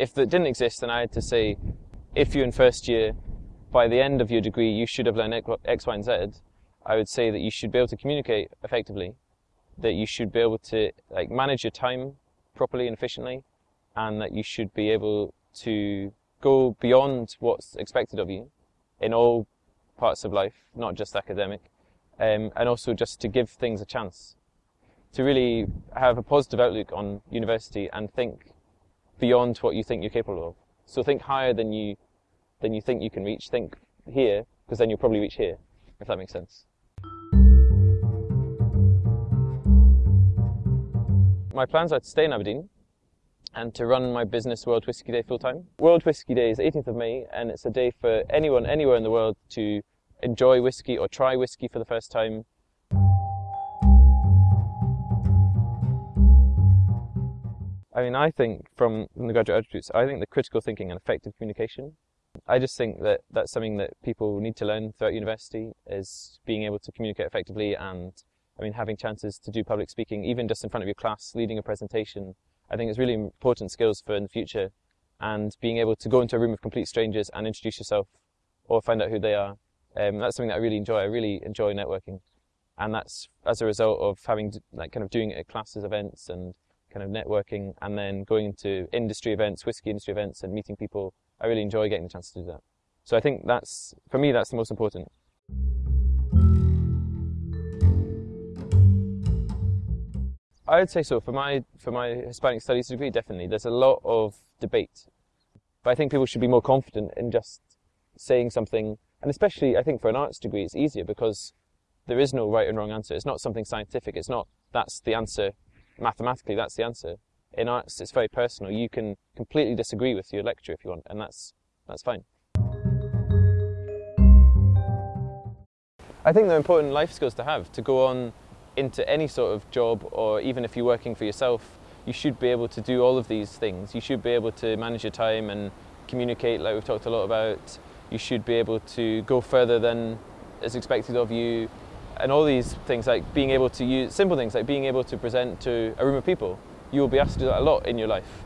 if that didn't exist, then I had to say, if you're in first year, by the end of your degree, you should have learned X, Y, and Z. I would say that you should be able to communicate effectively, that you should be able to like manage your time properly and efficiently, and that you should be able to go beyond what's expected of you in all parts of life, not just academic, um, and also just to give things a chance, to really have a positive outlook on university and think beyond what you think you're capable of. So think higher than you than you think you can reach. Think here, because then you'll probably reach here, if that makes sense. My plans are to stay in Aberdeen and to run my business World Whisky Day full time. World Whisky Day is 18th of May and it's a day for anyone anywhere in the world to enjoy whisky or try whisky for the first time. I mean, I think from from the graduate attributes, I think the critical thinking and effective communication. I just think that that's something that people need to learn throughout university is being able to communicate effectively and I mean, having chances to do public speaking, even just in front of your class, leading a presentation, I think it's really important skills for in the future. And being able to go into a room of complete strangers and introduce yourself or find out who they are, um, that's something that I really enjoy. I really enjoy networking. And that's as a result of having, like, kind of doing it at classes, events, and kind of networking, and then going into industry events, whiskey industry events, and meeting people. I really enjoy getting the chance to do that. So I think that's, for me, that's the most important. I would say so. For my for my Hispanic Studies degree, definitely. There's a lot of debate, but I think people should be more confident in just saying something. And especially, I think for an arts degree, it's easier because there is no right and wrong answer. It's not something scientific. It's not that's the answer mathematically. That's the answer. In arts, it's very personal. You can completely disagree with your lecturer if you want, and that's that's fine. I think they're important life skills to have to go on into any sort of job or even if you're working for yourself, you should be able to do all of these things. You should be able to manage your time and communicate like we've talked a lot about. You should be able to go further than is expected of you and all these things like being able to use simple things like being able to present to a room of people. You will be asked to do that a lot in your life.